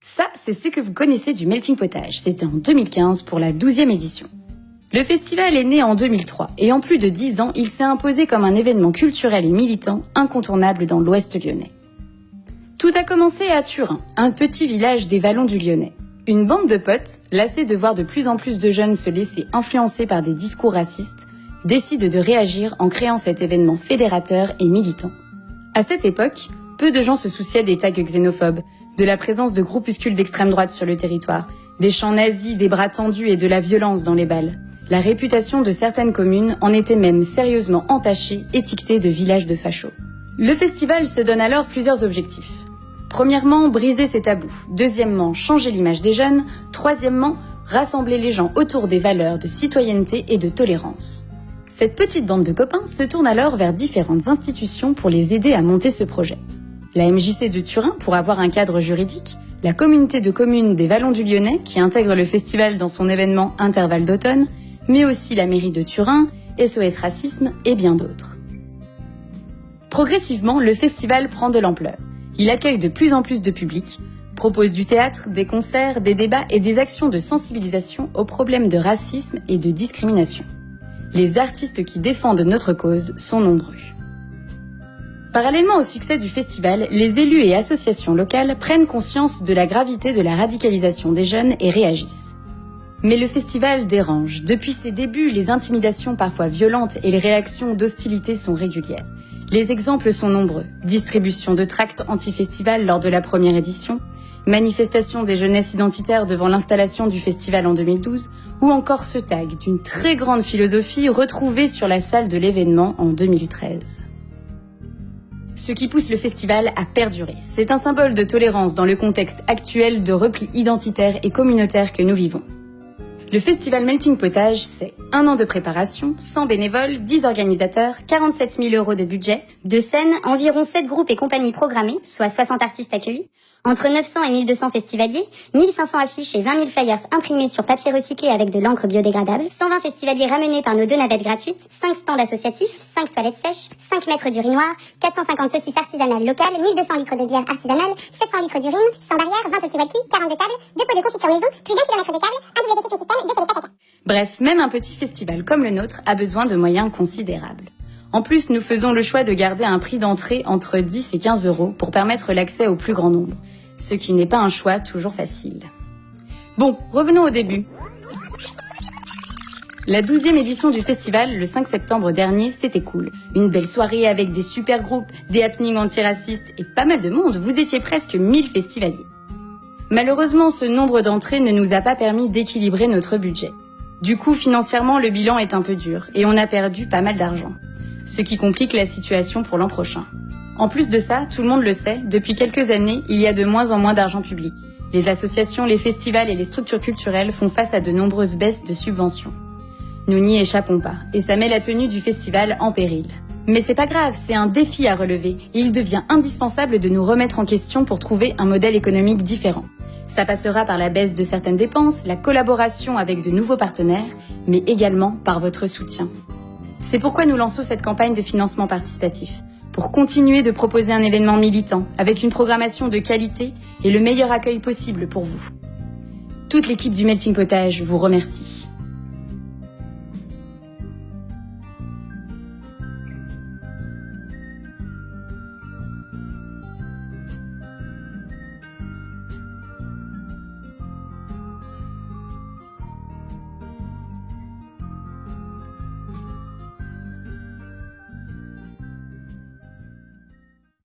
Ça, c'est ce que vous connaissez du Melting Potage. C'était en 2015 pour la 12e édition. Le festival est né en 2003 et en plus de 10 ans, il s'est imposé comme un événement culturel et militant incontournable dans l'ouest lyonnais. Tout a commencé à Turin, un petit village des vallons du Lyonnais. Une bande de potes, lassés de voir de plus en plus de jeunes se laisser influencer par des discours racistes, décide de réagir en créant cet événement fédérateur et militant. À cette époque, peu de gens se souciaient des tags xénophobes, de la présence de groupuscules d'extrême droite sur le territoire, des chants nazis, des bras tendus et de la violence dans les balles. La réputation de certaines communes en était même sérieusement entachée, étiquetée de village de fachos. Le festival se donne alors plusieurs objectifs. Premièrement, briser ces tabous. Deuxièmement, changer l'image des jeunes. Troisièmement, rassembler les gens autour des valeurs de citoyenneté et de tolérance. Cette petite bande de copains se tourne alors vers différentes institutions pour les aider à monter ce projet. La MJC de Turin pour avoir un cadre juridique, la communauté de communes des Vallons du Lyonnais qui intègre le festival dans son événement Intervalle d'automne, mais aussi la mairie de Turin, SOS Racisme et bien d'autres. Progressivement, le festival prend de l'ampleur. Il accueille de plus en plus de public, propose du théâtre, des concerts, des débats et des actions de sensibilisation aux problèmes de racisme et de discrimination les artistes qui défendent notre cause sont nombreux. Parallèlement au succès du festival, les élus et associations locales prennent conscience de la gravité de la radicalisation des jeunes et réagissent. Mais le festival dérange. Depuis ses débuts, les intimidations parfois violentes et les réactions d'hostilité sont régulières. Les exemples sont nombreux. Distribution de tracts anti-festival lors de la première édition, manifestation des jeunesses identitaires devant l'installation du festival en 2012, ou encore ce tag d'une très grande philosophie retrouvée sur la salle de l'événement en 2013. Ce qui pousse le festival à perdurer, c'est un symbole de tolérance dans le contexte actuel de repli identitaire et communautaire que nous vivons. Le festival Melting Potage, c'est un an de préparation, 100 bénévoles, 10 organisateurs, 47 000 euros de budget, de scènes, environ 7 groupes et compagnies programmés, soit 60 artistes accueillis, entre 900 et 1200 festivaliers, 1500 affiches et 20 000 flyers imprimés sur papier recyclé avec de l'encre biodégradable, 120 festivaliers ramenés par nos deux navettes gratuites, 5 stands associatifs, 5 toilettes sèches, 5 mètres d'urinoir, 450 saucisses artisanales locales, 1200 litres de bière artisanale, 700 litres d'urine, sans barrière, 20 walkie 42 tables, 2 pots de confiture maison, plus d'un kilomètre de câble, un WC système, deux Bref, même un petit festival comme le nôtre a besoin de moyens considérables. En plus, nous faisons le choix de garder un prix d'entrée entre 10 et 15 euros pour permettre l'accès au plus grand nombre, ce qui n'est pas un choix toujours facile. Bon, revenons au début. La 12e édition du festival, le 5 septembre dernier, c'était cool. Une belle soirée avec des super groupes, des happenings antiracistes et pas mal de monde. Vous étiez presque 1000 festivaliers. Malheureusement, ce nombre d'entrées ne nous a pas permis d'équilibrer notre budget. Du coup, financièrement, le bilan est un peu dur et on a perdu pas mal d'argent ce qui complique la situation pour l'an prochain. En plus de ça, tout le monde le sait, depuis quelques années, il y a de moins en moins d'argent public. Les associations, les festivals et les structures culturelles font face à de nombreuses baisses de subventions. Nous n'y échappons pas, et ça met la tenue du festival en péril. Mais c'est pas grave, c'est un défi à relever, et il devient indispensable de nous remettre en question pour trouver un modèle économique différent. Ça passera par la baisse de certaines dépenses, la collaboration avec de nouveaux partenaires, mais également par votre soutien. C'est pourquoi nous lançons cette campagne de financement participatif, pour continuer de proposer un événement militant avec une programmation de qualité et le meilleur accueil possible pour vous. Toute l'équipe du Melting Potage vous remercie.